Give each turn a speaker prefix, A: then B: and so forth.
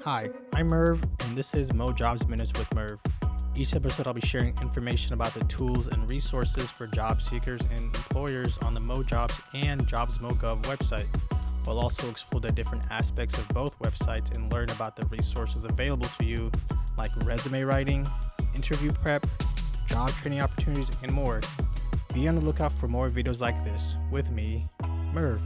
A: Hi, I'm Merv, and this is Mo Jobs Minutes with Merv. Each episode, I'll be sharing information about the tools and resources for job seekers and employers on the Mo Jobs and JobsMoGov website. We'll also explore the different aspects of both websites and learn about the resources available to you, like resume writing, interview prep, job training opportunities, and more. Be on the lookout for more videos like this with me, Merv.